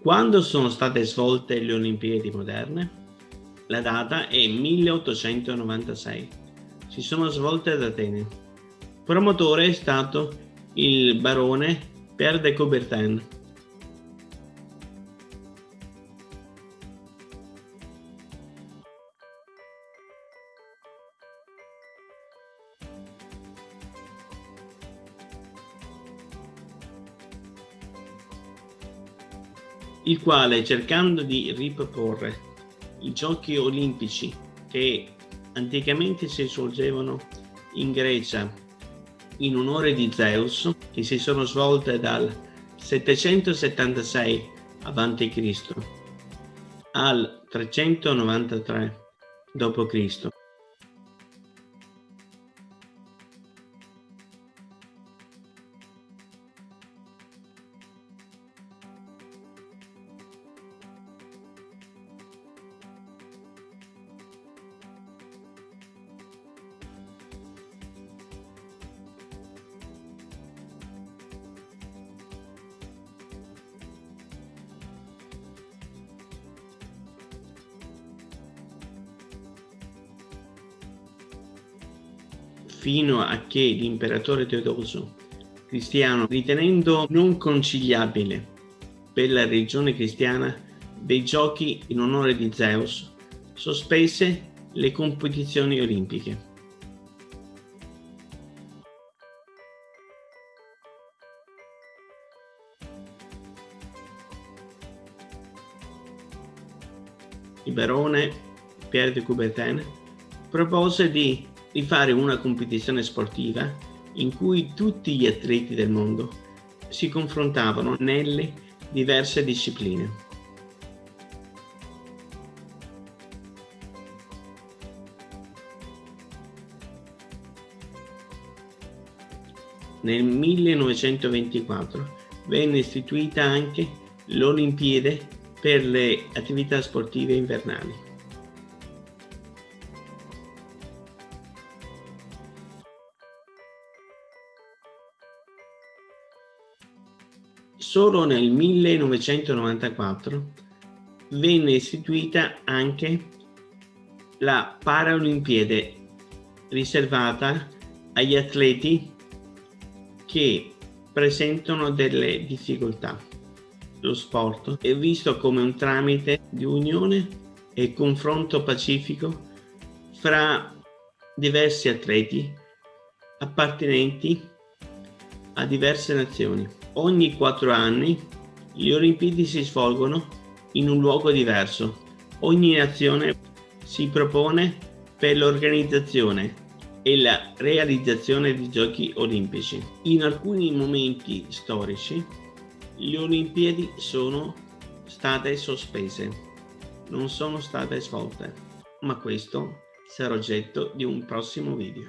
Quando sono state svolte le Olimpiadi moderne? La data è 1896. Si sono svolte ad Atene. Promotore è stato il barone Pierre de Coubertin. Il quale cercando di riproporre i giochi olimpici che anticamente si svolgevano in Grecia in onore di Zeus che si sono svolte dal 776 a.C. al 393 d.C. fino a che l'imperatore Teodoso cristiano, ritenendo non conciliabile per la religione cristiana dei giochi in onore di Zeus, sospese le competizioni olimpiche. Il barone Pierre de Coubertin propose di di fare una competizione sportiva in cui tutti gli atleti del mondo si confrontavano nelle diverse discipline. Nel 1924 venne istituita anche l'Olimpiade per le attività sportive invernali. Solo nel 1994 venne istituita anche la Paralimpiade riservata agli atleti che presentano delle difficoltà. Lo sport è visto come un tramite di unione e confronto pacifico fra diversi atleti appartenenti a diverse nazioni. Ogni quattro anni le Olimpiadi si svolgono in un luogo diverso. Ogni nazione si propone per l'organizzazione e la realizzazione di giochi olimpici. In alcuni momenti storici le Olimpiadi sono state sospese, non sono state svolte, ma questo sarà oggetto di un prossimo video.